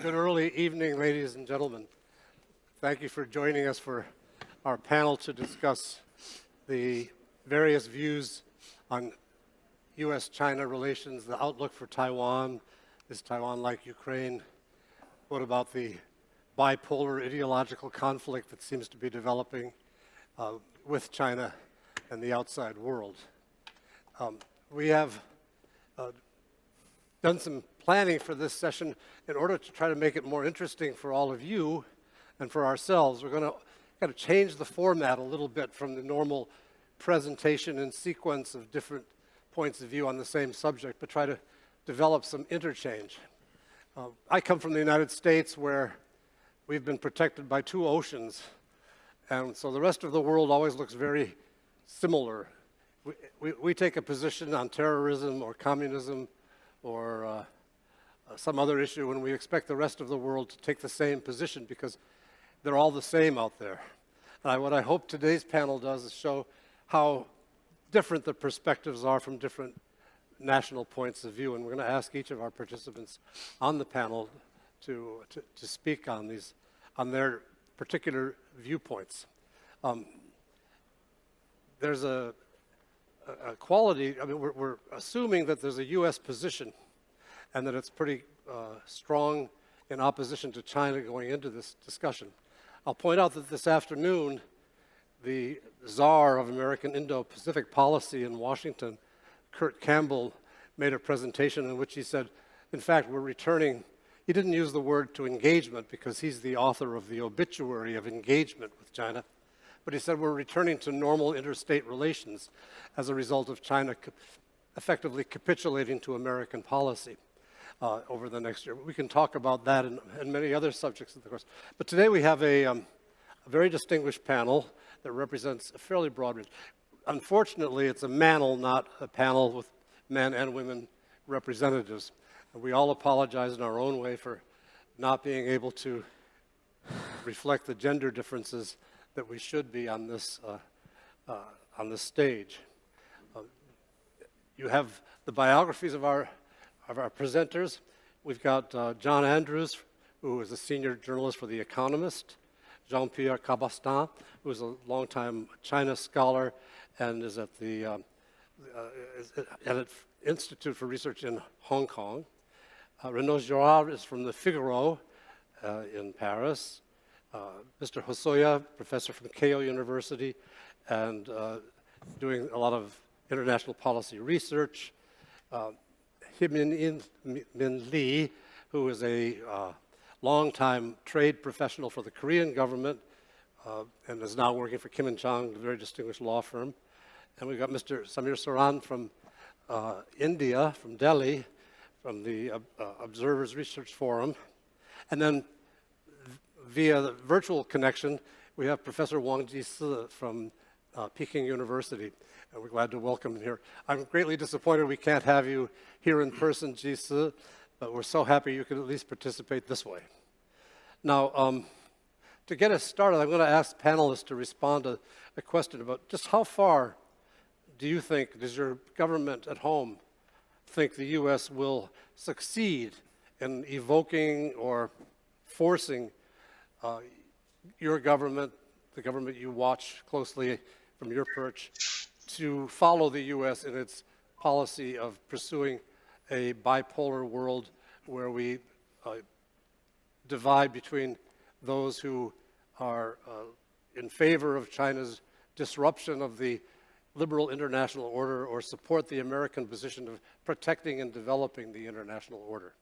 Good early evening, ladies and gentlemen. Thank you for joining us for our panel to discuss the various views on U.S.-China relations, the outlook for Taiwan. Is Taiwan like Ukraine? What about the bipolar ideological conflict that seems to be developing uh, with China and the outside world? Um, we have uh, done some planning for this session in order to try to make it more interesting for all of you and for ourselves. We're going to kind of change the format a little bit from the normal presentation and sequence of different points of view on the same subject, but try to develop some interchange. Uh, I come from the United States where we've been protected by two oceans, and so the rest of the world always looks very similar. We, we, we take a position on terrorism or communism or uh, some other issue and we expect the rest of the world to take the same position because they're all the same out there. What I hope today's panel does is show how different the perspectives are from different national points of view. And we're going to ask each of our participants on the panel to, to, to speak on these, on their particular viewpoints. Um, there's a, a, quality, I mean, we're, we're, assuming that there's a U.S. position and that it's pretty uh, strong in opposition to China going into this discussion. I'll point out that this afternoon, the czar of American Indo-Pacific policy in Washington, Kurt Campbell, made a presentation in which he said, in fact, we're returning, he didn't use the word to engagement because he's the author of the obituary of engagement with China, but he said we're returning to normal interstate relations as a result of China effectively capitulating to American policy uh, over the next year. We can talk about that and, and many other subjects of the course. But today we have a, um, a very distinguished panel that represents a fairly broad range. Unfortunately, it's a manel, not a panel with men and women representatives. And we all apologize in our own way for not being able to reflect the gender differences that we should be on this, uh, uh, on this stage. Uh, you have the biographies of our of our presenters. We've got uh, John Andrews, who is a senior journalist for The Economist, Jean-Pierre Cabestan, who is a longtime China scholar and is at the um, uh, at Institute for Research in Hong Kong. Uh, Renaud Girard is from the Figaro uh, in Paris. Uh, Mr. Hosoya, professor from Keio University, and uh, doing a lot of international policy research. Min, Min Lee, who is a uh, longtime trade professional for the Korean government uh, and is now working for Kim and Chang, a very distinguished law firm. And we've got Mr. Samir Saran from uh, India, from Delhi, from the uh, uh, Observers Research Forum. And then via the virtual connection, we have Professor Wang Jisi from uh, Peking University and we're glad to welcome you here. I'm greatly disappointed we can't have you here in person, Jisi, but we're so happy you could at least participate this way. Now, um, to get us started, I'm going to ask panelists to respond to a question about just how far do you think, does your government at home think the U.S. will succeed in evoking or forcing uh, your government, the government you watch closely from your perch, to follow the U.S. in its policy of pursuing a bipolar world where we uh, divide between those who are uh, in favor of China's disruption of the liberal international order or support the American position of protecting and developing the international order.